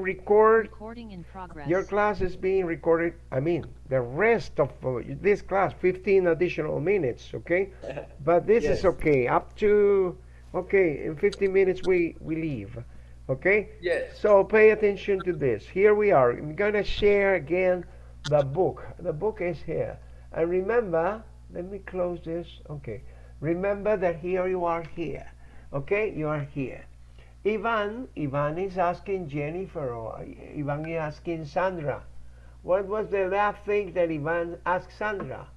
record Recording in progress. your class is being recorded i mean the rest of uh, this class 15 additional minutes okay? But this is okay up to okay in 15 minutes we we leave okay? Yes. so pay attention to this. Here we are. I'm going to share again the book. The book is here. And remember let me close this okay. Remember that here you are here okay? You are here Ivan, Ivan is asking Jennifer or Ivan is asking Sandra. What was the last thing that Ivan asked Sandra?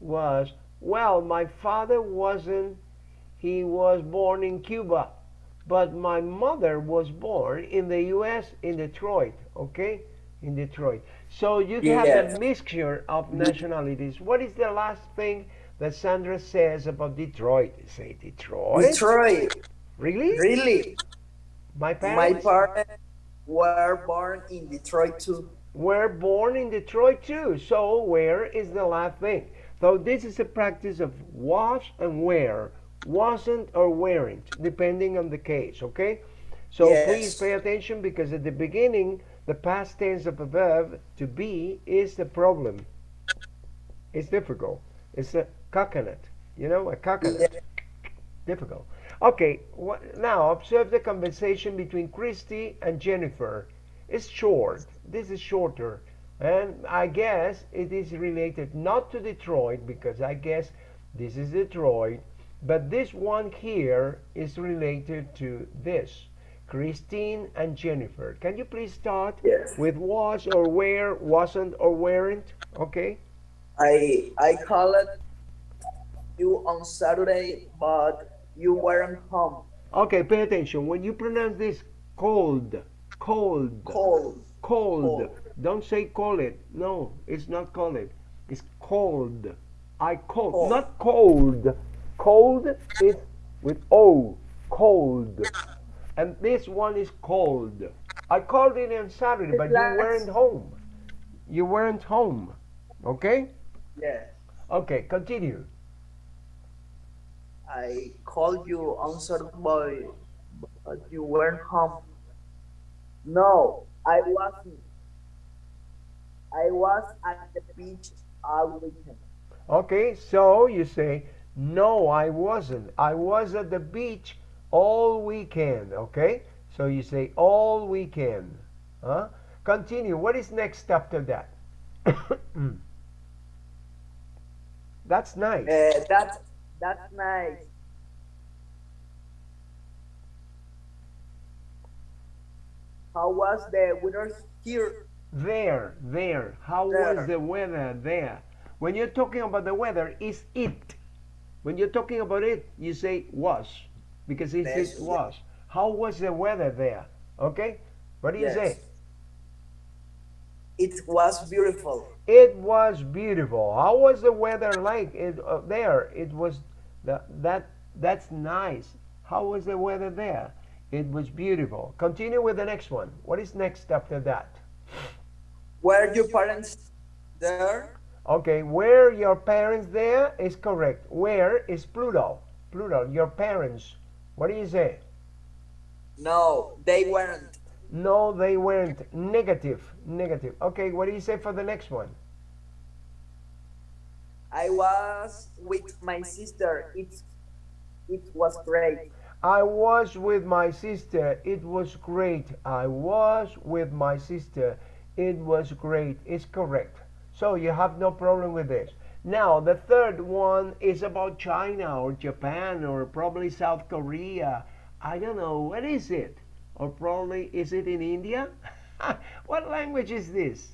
Was, well, my father wasn't, he was born in Cuba, but my mother was born in the U.S. in Detroit, okay? In Detroit. So you have a mixture of nationalities. What is the last thing that Sandra says about Detroit? Say Detroit? Detroit. Really? Really? My My parents? parents were born in Detroit too. were born in Detroit too. So where is the last thing? So this is a practice of was and where, wasn't or weren't, depending on the case. Okay. So Yes. please pay attention because at the beginning, the past tense of a verb to be is the problem. It's difficult. It's a coconut. You know, a coconut. Difficult. Okay. Now observe the conversation between Christy and Jennifer. It's short. This is shorter. And I guess it is related not to Detroit because I guess this is Detroit, but this one here is related to this. Christine and Jennifer. Can you please start Yes. with was or where, wasn't or weren't? Okay? I I called you on Saturday, but you weren't home. Okay, pay attention. When you pronounce this cold, cold, Cold. cold, don't say call it. No, it's not call it. It's cold. I cold, Cold. not cold. Cold is with O, cold. And this one is cold. I called it on Saturday, but you weren't home. You weren't home. Okay? Yes. Okay, continue. I called you on boy, but you weren't home. No, I wasn't. I was at the beach all weekend. Okay, so you say, no, I wasn't. I was at the beach all weekend. Okay, so you say all weekend. Huh? Continue. What is next after that? That's nice. Uh, that's that's nice. How was the weather here? There, there. How There. was the weather there? When you're talking about the weather, is it. When you're talking about it, you say was because it Yes, was. How was the weather there? Okay, what do you Yes. say? It was beautiful. It was beautiful. How was the weather like it, uh, there? It was the, that that's nice. How was the weather there? It was beautiful. Continue with the next one. What is next after that? Were your parents there? Okay, were your parents there is correct. Where is plural? Plural. Your parents. What do you say? No, they weren't. No, they weren't. Negative. Negative. Okay, what do you say for the next one? I was with my sister. It it was great. I was with my sister. It was great. I was with my sister. It was great. It's correct. So you have no problem with this. Now, the third one is about China or Japan or probably South Korea. I don't know. What is it? Or probably, is it in India? what language is this?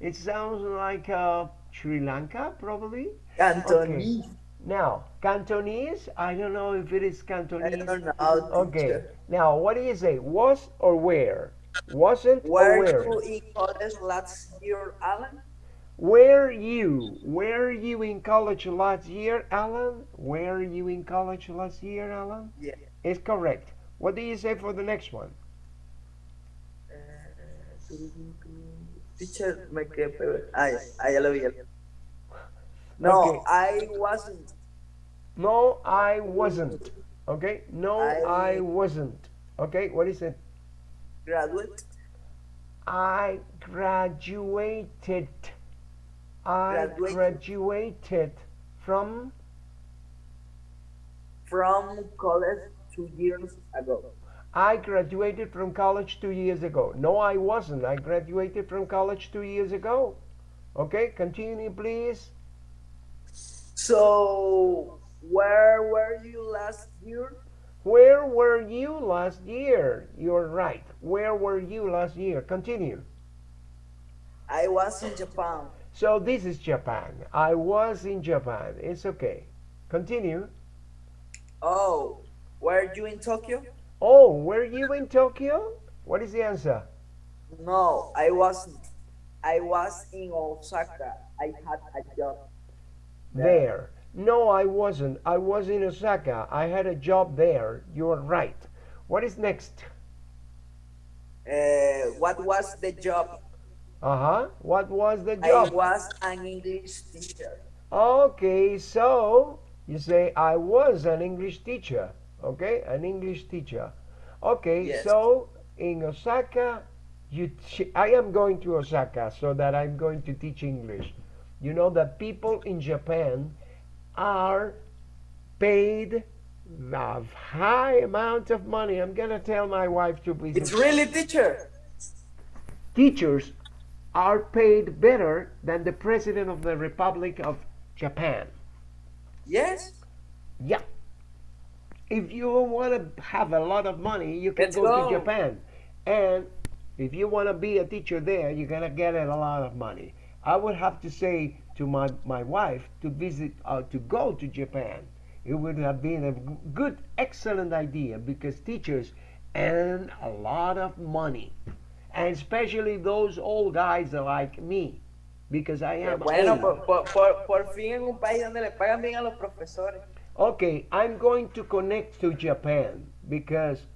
It sounds like uh, Sri Lanka, probably. Cantonese. Now, Cantonese, I don't know if it is I Cantonese. don't know. Okay. Now, what do you say? Was or where? Wasn't or Were where? you in college last year, Alan? Were you? Were you in college last year, Alan? Were you in college last year, Alan? Yeah. It's correct. What do you say for the next one? Teacher, me quedé. Ay, ay, ya lo vi. ya lo vi. No, Okay. I wasn't. No, I wasn't. Okay? No, I, I- wasn't. Okay? What is it? Graduate. I graduated. I Graduated. graduated from from college two years ago. I graduated from college two years ago. No, I wasn't. I graduated from college two years ago. Okay, continue, please. So, where were you last year? Where were you last year? You're right. Where were you last year? Continue. I was in Japan. So this is Japan. I was in Japan. It's okay. Continue. Oh, were you in Tokyo? Oh, were you in Tokyo? What is the answer? No, I wasn't. I was in Osaka. I had a job. There. No, I wasn't. I was in Osaka. I had a job there. You're right. What is next? Uh, what was the job? Uh huh. What was the job? I job? was an English teacher. Okay, so you say I was an English teacher. Okay, an English teacher. Okay, Yes. so in Osaka, you I am going to Osaka so that I'm going to teach English. You know that people in Japan are paid a high amount of money. I'm gonna tell my wife to please. It's really teacher. Teachers are paid better than the president of the Republic of Japan. Yes. Yeah. If you want to have a lot of money, you can go, go. to Japan. And if you want to be a teacher there, you're going to get a lot of money. I would have to say to my, my wife to visit, uh, to go to Japan. It would have been a good, excellent idea because teachers earn a lot of money. And especially those old guys like me. Because I am Bueno, old. por, por, por, por fin en un país donde le pagan bien a los profesores. Okay, I'm going to connect to Japan because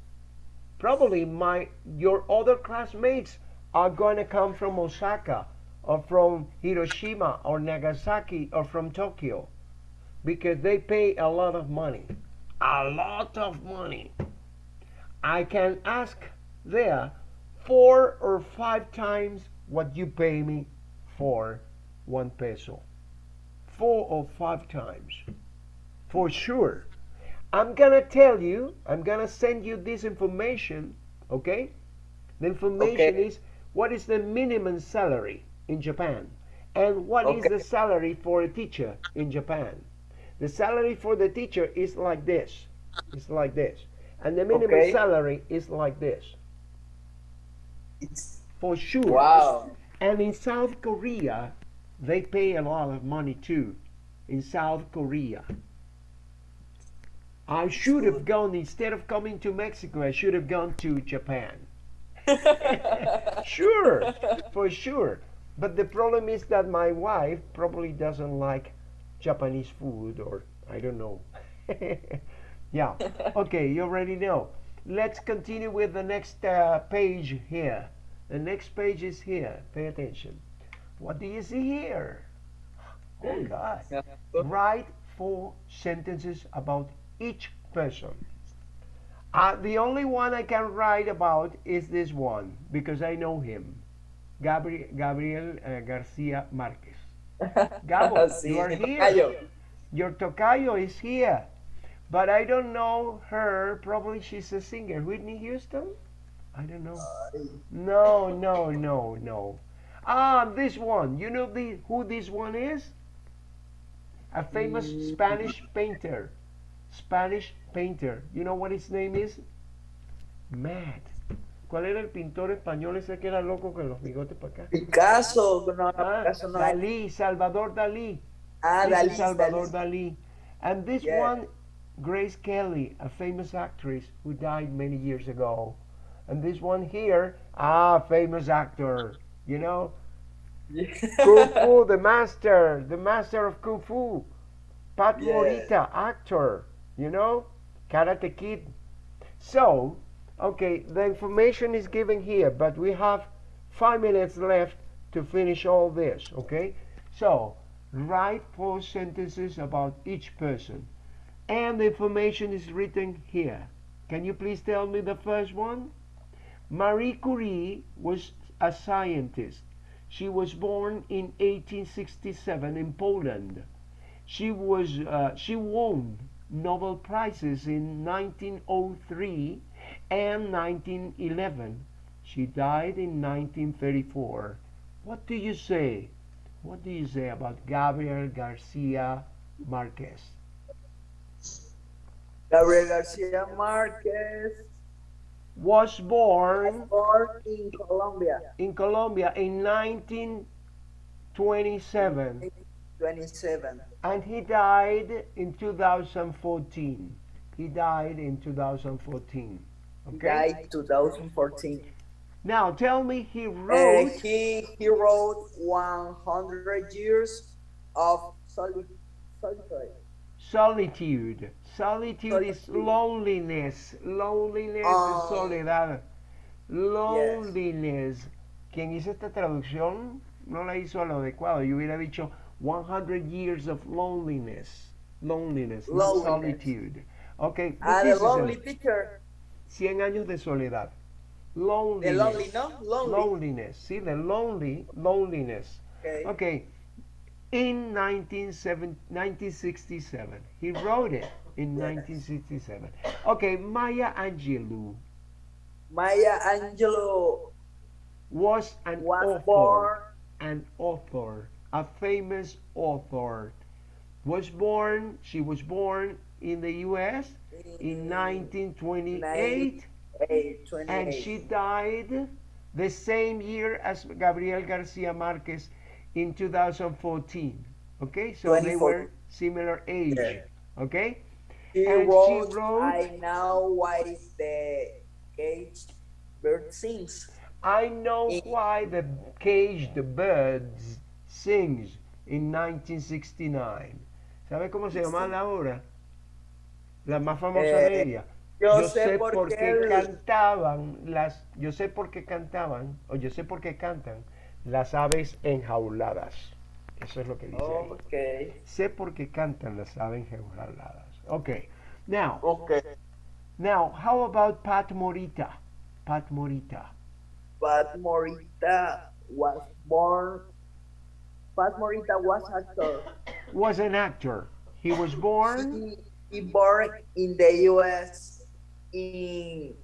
probably my your other classmates are going to come from Osaka or from Hiroshima or Nagasaki or from Tokyo because they pay a lot of money. A lot of money. I can ask there four or five times what you pay me for one peso. Four or five times for sure. I'm gonna tell you, I'm gonna send you this information, okay? The information Okay. is what is the minimum salary in Japan and what is Okay. the salary for a teacher in Japan. The salary for the teacher is like this. It's like this. And the minimum Okay. salary is like this. It's For sure. wow. And in South Korea, they pay a lot of money too. In South Korea. I should have gone, instead of coming to Mexico, I should have gone to Japan. Sure, for sure. But the problem is that my wife probably doesn't like Japanese food, or I don't know. yeah, okay, you already know. Let's continue with the next uh, page here. The next page is here. Pay attention. What do you see here? Oh, God. Write four sentences about each person. Uh, the only one I can write about is this one because I know him. Gabriel, Gabriel uh, Garcia Marquez. Gabo, Sí, you are here. tocayo. Your tocayo is here. But I don't know her. Probably she's a singer. Whitney Houston? I don't know. No, no, no, no. Ah, this one. You know the, who this one is? A famous Mm. Spanish painter. Spanish painter. You know what his name is? Matt. ¿Cuál era el pintor español ese que era loco con los bigotes para acá? Picasso, no, Ah, Picasso no. Dalí, Salvador Dalí. Ah, Dalí, Salvador Dalí. Dalí. And this Yeah. one, Grace Kelly, a famous actress who died many years ago. And this one here, ah, famous actor, you know, Kung Fu, the master, the master of Kung Fu. Pat Yeah. Morita, actor, you know, Karate Kid. So, okay, the information is given here, but we have five minutes left to finish all this, okay? So, write four sentences about each person. And the information is written here. Can you please tell me the first one? Marie Curie was a scientist. She was born in 1867 in Poland. She was uh, she won Nobel prizes in 1903 and 1911. She died in 1934. What do you say? What do you say about Gabriel Garcia Marquez? Gabriel Garcia Marquez Was born born in Colombia, in Colombia in 1927 27. and he died in 2014. He died in 2014. He Okay? died 2014. Now tell me he Uh, wrote he he wrote 100 years of soli- solitude. solitude. Solitude is Solitude. loneliness. Loneliness Ah. es soledad. Loneliness. Quien hizo esta traducción no la hizo a lo adecuado. Yo hubiera dicho 100 years of loneliness. Loneliness, Loneliness. solitude. Okay, Ah, the is lonely picture. teacher. 100 años de soledad. Loneliness. The Loneliness. lonely, no? Lonely. Loneliness. See, the lonely, loneliness. Okay. Okay. In 1967, 1967. He wrote it in Yes. 1967. Okay, Maya Angelou Maya Angelou was an was author. born An author. A famous author. Was born, she was born in the US in 1928 1928. and she died the same year as Gabriel Garcia Marquez in 2014. Okay, so they were similar age. Yeah. Okay, She and she wrote, wrote- I know why the cage bird sings. I know why the cage the birds sings in 1969. ¿Sabe cómo se llama la obra? La más famosa Eh, de ella. Yo, sé por qué qué. el- cantaban las, yo sé por qué cantaban, o yo sé por qué cantan las aves enjauladas. Eso es lo que dice ahí. Okay. Sé por qué cantan las aves enjauladas. Okay. Now, Okay. now, how about Pat Morita? Pat Morita. Pat Morita was born. Pat Morita was actor. Was an actor. He was born He, he born in the U.S. in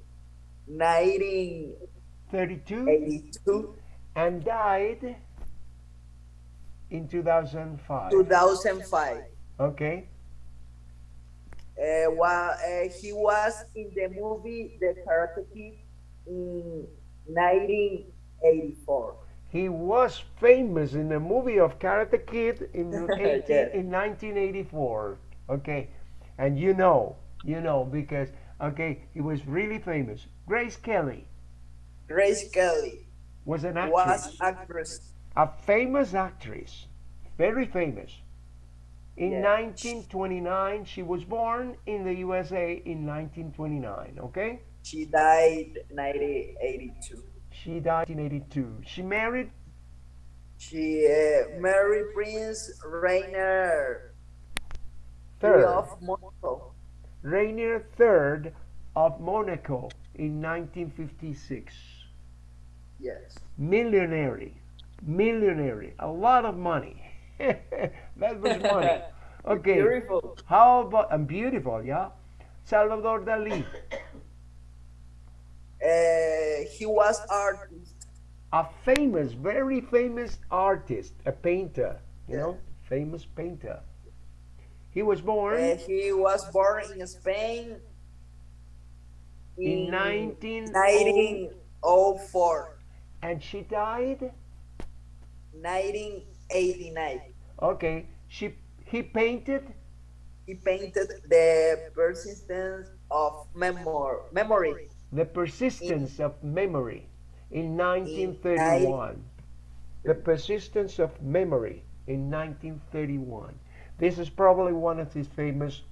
1982, 32 and died in 2005. 2005. Okay. Uh, wa- uh, he was in the movie The Karate Kid in 1984. He was famous in the movie of Karate Kid in 18, Yeah. in 1984. Okay, and you know, you know because okay, he was really famous. Grace Kelly Grace Kelly was an actress, was actress. a famous actress, very famous. In Yeah. 1929, she was born in the USA in 1929. Okay, She died 1982. She died in 82. She married She uh, married Prince Rainier third. of Monaco. Rainier III of Monaco in 1956. Yes. Millionary, millionary, a lot of money. that was money. Okay, Beautiful. how about, and beautiful, yeah? Salvador Dali, he was artist. a famous, very famous artist, a painter, you know, famous painter. He was born Uh, he was born in Spain in in 19... 1904, and she died, 1989. okay, she, he painted He painted the persistence of memor- memory. The Persistence of Memory in 1931. The Persistence of Memory in 1931. This is probably one of his famous,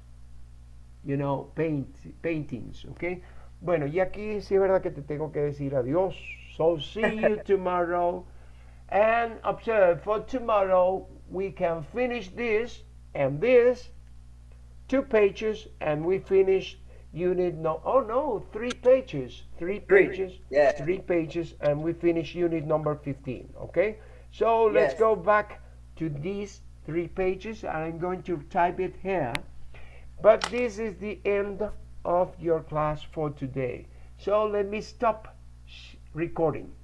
you know, paint, paintings, okay? Bueno, y aquí sí es verdad que te tengo que decir adiós. So see you tomorrow. And observe, for tomorrow we can finish this and this, two pages, and we finish unit no oh no three pages three pages yeah. three pages and we finish unit number 15 okay? So let's Yes. go back to these three pages and i'm going to type it here. But this is the end of your class for today. So let me stop sh- recording